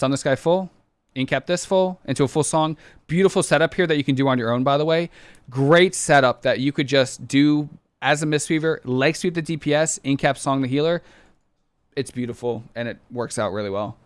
Sun this guy full, incap this full into a full song. Beautiful setup here that you can do on your own, by the way. Great setup that you could just do as a Mistweaver, leg sweep the DPS, incap song the healer. It's beautiful and it works out really well.